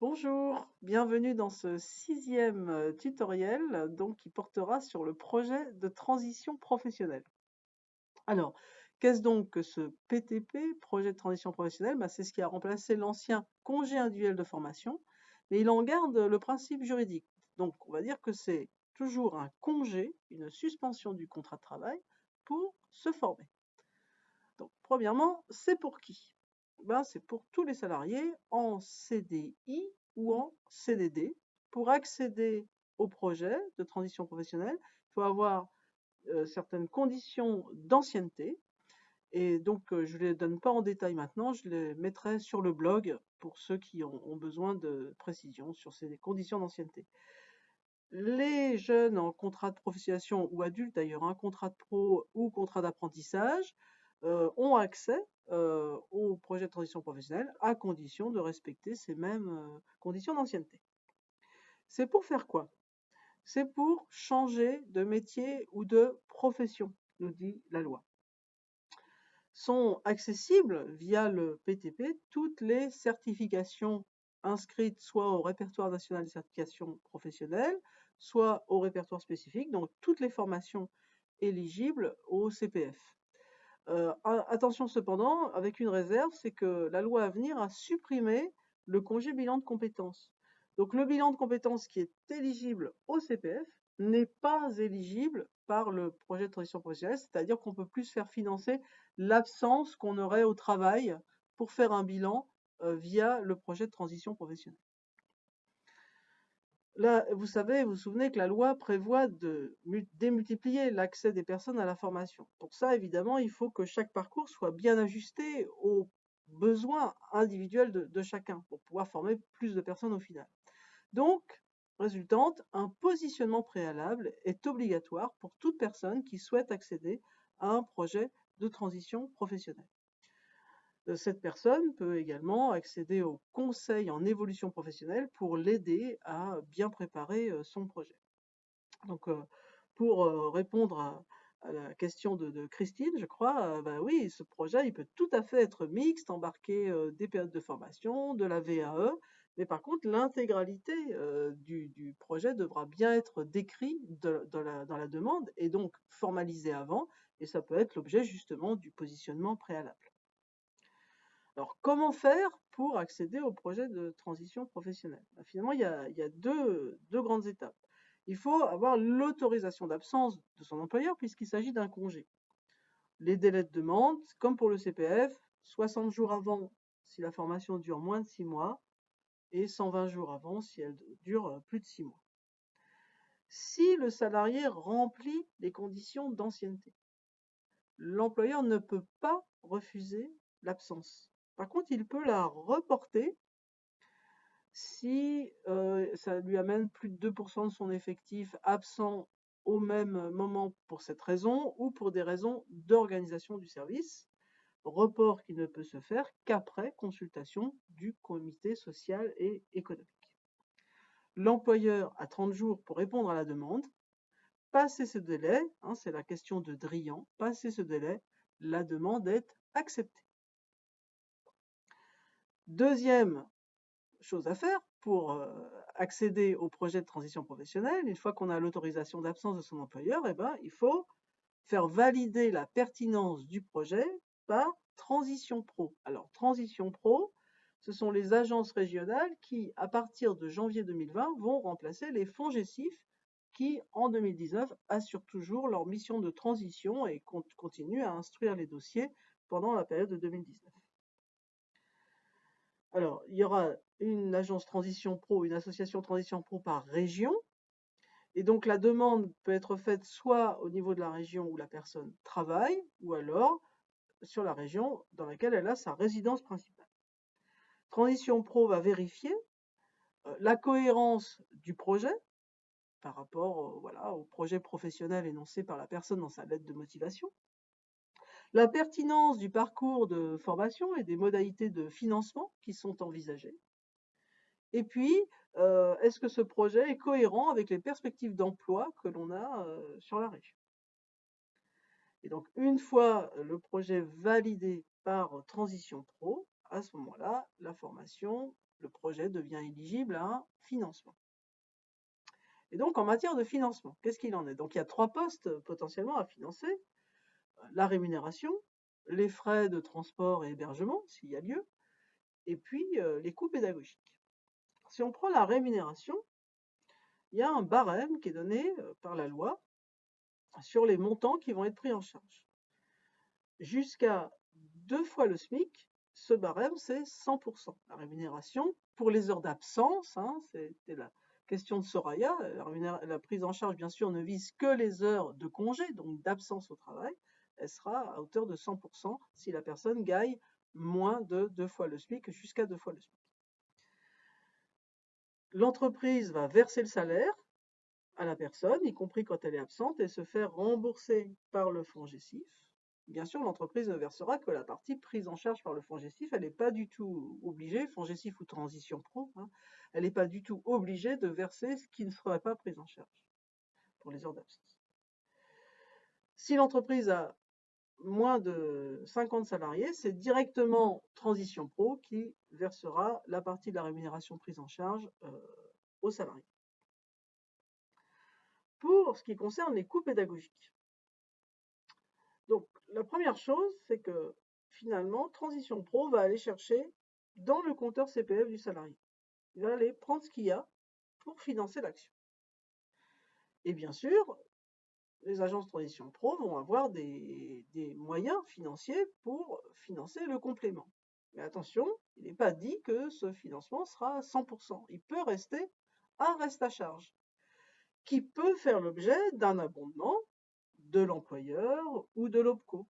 Bonjour, bienvenue dans ce sixième euh, tutoriel donc, qui portera sur le projet de transition professionnelle. Alors, qu'est-ce donc que ce PTP, projet de transition professionnelle? Bah, C'est ce qui a remplacé l'ancien congé individuel de formation, mais il en garde le principe juridique. Donc, on va dire que c'est toujours un congé, une suspension du contrat de travail pour se former. Donc, premièrement, c'est pour qui? Ben, c'est pour tous les salariés en CDI ou en CDD. Pour accéder au projet de transition professionnelle, il faut avoir euh, certaines conditions d'ancienneté. Et donc, euh, je ne les donne pas en détail maintenant, je les mettrai sur le blog pour ceux qui ont, besoin de précision sur ces conditions d'ancienneté. Les jeunes en contrat de professionnalisation ou adultes d'ailleurs, un contrat de pro ou contrat d'apprentissage, euh, ont accès euh, au projet de transition professionnelle à condition de respecter ces mêmes euh, conditions d'ancienneté. C'est pour faire quoi? C'est pour changer de métier ou de profession, nous dit la loi. Sont accessibles via le PTP toutes les certifications inscrites soit au répertoire national des certifications professionnelles, soit au répertoire spécifique, donc toutes les formations éligibles au CPF. Euh, attention cependant, avec une réserve, c'est que la loi à venir a supprimé le congé bilan de compétences. Donc le bilan de compétences qui est éligible au CPF n'est pas éligible par le projet de transition professionnelle, c'est-à-dire qu'on peut plus faire financer l'absence qu'on aurait au travail pour faire un bilan euh, via le projet de transition professionnelle. Vous savez, vous vous souvenez que la loi prévoit de démultiplier l'accès des personnes à la formation. Pour ça, évidemment, il faut que chaque parcours soit bien ajusté aux besoins individuels de, chacun pour pouvoir former plus de personnes au final. Donc, résultante, un positionnement préalable est obligatoire pour toute personne qui souhaite accéder à un projet de transition professionnelle. Euh, cette personne peut également accéder au conseil en évolution professionnelle pour l'aider à bien préparer euh, son projet. Donc, euh, pour répondre à, la question de, Christine, je crois, bah oui, ce projet, il peut tout à fait être mixte, embarquer des périodes de formation, de la VAE, mais par contre, l'intégralité du, projet devra bien être décrit dans la demande et donc formalisé avant, et ça peut être l'objet justement du positionnement préalable. Alors, comment faire pour accéder au projet de transition professionnelle? Ben, Finalement, il y a, deux, grandes étapes. Il faut avoir l'autorisation d'absence de son employeur puisqu'il s'agit d'un congé. Les délais de demande, comme pour le CPF, 60 jours avant si la formation dure moins de 6 mois et 120 jours avant si elle dure plus de 6 mois. Si le salarié remplit les conditions d'ancienneté, l'employeur ne peut pas refuser l'absence. Par contre, il peut la reporter si euh, ça lui amène plus de 2% de son effectif absent au même moment pour cette raison ou pour des raisons d'organisation du service. Report qui ne peut se faire qu'après consultation du comité social et économique. L'employeur a 30 jours pour répondre à la demande. Passer ce délai, hein, c'est la question de Drian, passer ce délai, la demande est acceptée. Deuxième chose à faire pour accéder au projet de transition professionnelle, une fois qu'on a l'autorisation d'absence de son employeur, eh ben, il faut faire valider la pertinence du projet par Transition Pro. Alors, Transition Pro, ce sont les agences régionales qui, à partir de janvier 2020, vont remplacer les fonds GESIF qui, en 2019, assurent toujours leur mission de transition et continuent à instruire les dossiers pendant la période de 2019. Alors, il y aura une agence transition pro, une association transition pro par région. Et donc, la demande peut être faite soit au niveau de la région où la personne travaille, ou alors sur la région dans laquelle elle a sa résidence principale. Transition Pro va vérifier euh, la cohérence du projet par rapport voilà, au projet professionnel énoncé par la personne dans sa lettre de motivation, la pertinence du parcours de formation et des modalités de financement qui sont envisagées. Et puis, euh, est-ce que ce projet est cohérent avec les perspectives d'emploi que l'on a euh, sur la région? Et donc, une fois le projet validé par Transition Pro, à ce moment-là, la formation le projet devient éligible à un financement. Et donc, en matière de financement, qu'est-ce qu'il en est? Donc, il y a trois postes potentiellement à financer. La rémunération, les frais de transport et hébergement, s'il y a lieu, et puis euh, les coûts pédagogiques. Si on prend la rémunération, il y a un barème qui est donné euh, par la loi sur les montants qui vont être pris en charge. Jusqu'à deux fois le SMIC, ce barème, c'est 100%. La rémunération pour les heures d'absence, hein, c'était la question de Soraya, la, la, prise en charge, bien sûr, ne vise que les heures de congé, donc d'absence au travail, elle sera à hauteur de 100% si la personne gagne moins de deux fois le SMIC, jusqu'à deux fois le SMIC. L'entreprise va verser le salaire à la personne, y compris quand elle est absente, et se faire rembourser par le fonds GESIF. Bien sûr, l'entreprise ne versera que la partie prise en charge par le fonds GESIF. Elle n'est pas du tout obligée, fonds GESIF ou transition pro, hein, elle n'est pas du tout obligée de verser ce qui ne serait pas pris en charge pour les heures d'absence. Si l'entreprise a moins de 50 salariés, c'est directement Transition Pro qui versera la partie de la rémunération prise en charge euh, aux salariés. Pour ce qui concerne les coûts pédagogiques. Donc, la première chose, c'est que finalement, Transition Pro va aller chercher dans le compteur CPF du salarié. Il va aller prendre ce qu'il y a pour financer l'action. Et bien sûr, les agences de transition pro vont avoir des, moyens financiers pour financer le complément. Mais attention, il n'est pas dit que ce financement sera à 100%. Il peut rester un reste à charge, qui peut faire l'objet d'un abondement de l'employeur ou de l'OPCO.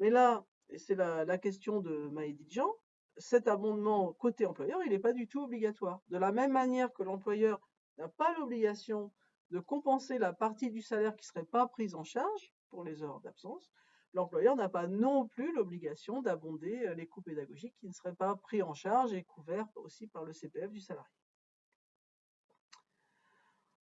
Mais là, et c'est la, question de Maïdi Jean, cet abondement côté employeur, il n'est pas du tout obligatoire. De la même manière que l'employeur n'a pas l'obligation de compenser la partie du salaire qui ne serait pas prise en charge pour les heures d'absence, l'employeur n'a pas non plus l'obligation d'abonder euh, les coûts pédagogiques qui ne seraient pas pris en charge et couverts aussi par le CPF du salarié.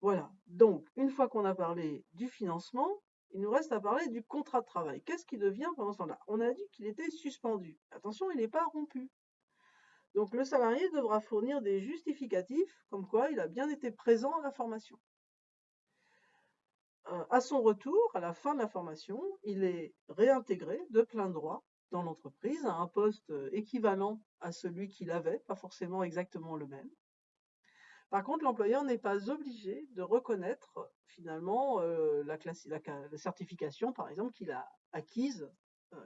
Voilà, donc une fois qu'on a parlé du financement, il nous reste à parler du contrat de travail. Qu'est-ce qui devient pendant ce temps-là? On a dit qu'il était suspendu. Attention, il n'est pas rompu. Donc le salarié devra fournir des justificatifs comme quoi il a bien été présent à la formation. Euh, à son retour, à la fin de la formation, il est réintégré de plein droit dans l'entreprise à un poste euh, équivalent à celui qu'il avait, pas forcément exactement le même. Par contre, l'employeur n'est pas obligé de reconnaître finalement euh, la, certification, par exemple, qu'il a acquise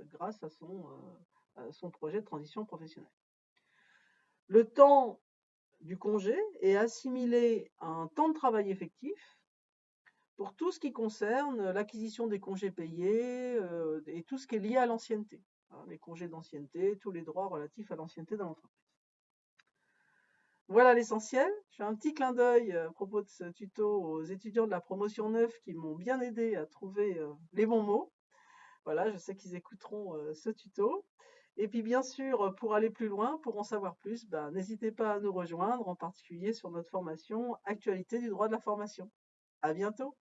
grâce à son, à son projet de transition professionnelle. Le temps du congé est assimilé à un temps de travail effectif pour tout ce qui concerne l'acquisition des congés payés euh, et tout ce qui est lié à l'ancienneté. Hein, les congés d'ancienneté, tous les droits relatifs à l'ancienneté dans l'entreprise. Voilà l'essentiel. Je fais un petit clin d'œil euh, à propos de ce tuto aux étudiants de la promotion 9 qui m'ont bien aidé à trouver euh, les bons mots. Voilà, je sais qu'ils écouteront ce tuto. Et puis bien sûr, pour aller plus loin, pour en savoir plus, ben, n'hésitez pas à nous rejoindre, en particulier sur notre formation Actualité du droit de la formation. À bientôt